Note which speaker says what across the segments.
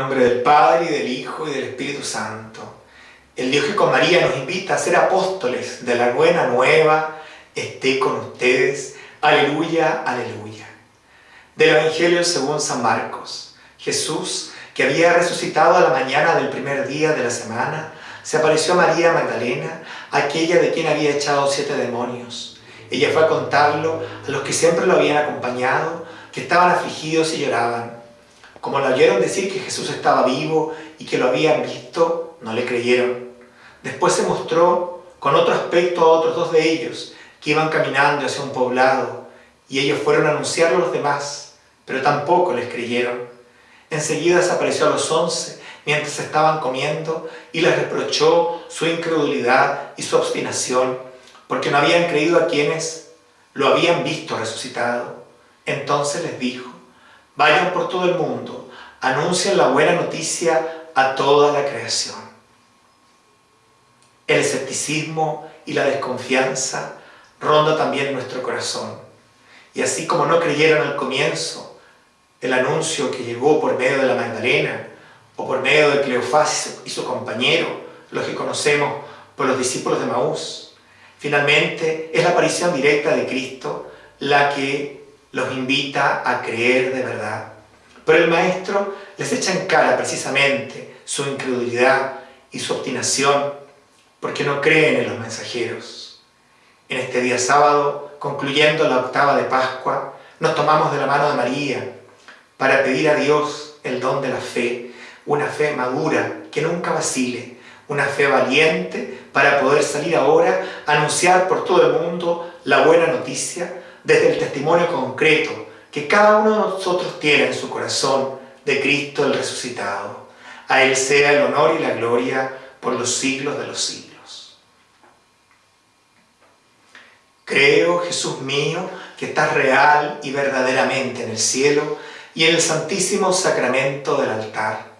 Speaker 1: nombre del Padre, y del Hijo, y del Espíritu Santo. El Dios que con María nos invita a ser apóstoles de la buena nueva, esté con ustedes. Aleluya, aleluya. Del Evangelio según San Marcos. Jesús, que había resucitado a la mañana del primer día de la semana, se apareció a María Magdalena, aquella de quien había echado siete demonios. Ella fue a contarlo a los que siempre lo habían acompañado, que estaban afligidos y lloraban. Como lo oyeron decir que Jesús estaba vivo y que lo habían visto, no le creyeron. Después se mostró con otro aspecto a otros dos de ellos, que iban caminando hacia un poblado, y ellos fueron a anunciarlo a los demás, pero tampoco les creyeron. Enseguida se apareció a los once, mientras estaban comiendo, y les reprochó su incredulidad y su obstinación, porque no habían creído a quienes lo habían visto resucitado. Entonces les dijo, vayan por todo el mundo, anuncien la buena noticia a toda la creación. El escepticismo y la desconfianza ronda también nuestro corazón. Y así como no creyeron al comienzo el anuncio que llegó por medio de la Magdalena o por medio de Cleofás y su compañero, los que conocemos por los discípulos de Maús, finalmente es la aparición directa de Cristo la que los invita a creer de verdad. Pero el Maestro les echa en cara precisamente su incredulidad y su obstinación porque no creen en los mensajeros. En este día sábado, concluyendo la octava de Pascua, nos tomamos de la mano de María para pedir a Dios el don de la fe, una fe madura que nunca vacile, una fe valiente para poder salir ahora a anunciar por todo el mundo la buena noticia desde el testimonio concreto que cada uno de nosotros tiene en su corazón de Cristo el resucitado. A Él sea el honor y la gloria por los siglos de los siglos. Creo, Jesús mío, que estás real y verdaderamente en el cielo y en el santísimo sacramento del altar.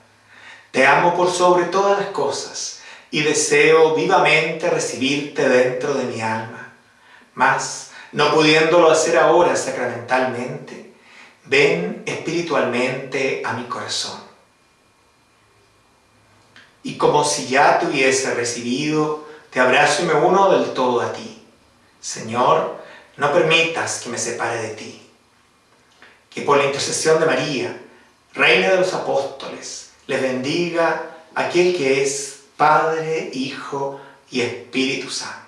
Speaker 1: Te amo por sobre todas las cosas y deseo vivamente recibirte dentro de mi alma. Mas, no pudiéndolo hacer ahora sacramentalmente, ven espiritualmente a mi corazón. Y como si ya te hubiese recibido, te abrazo y me uno del todo a ti. Señor, no permitas que me separe de ti. Que por la intercesión de María, Reina de los Apóstoles, les bendiga aquel que es Padre, Hijo y Espíritu Santo.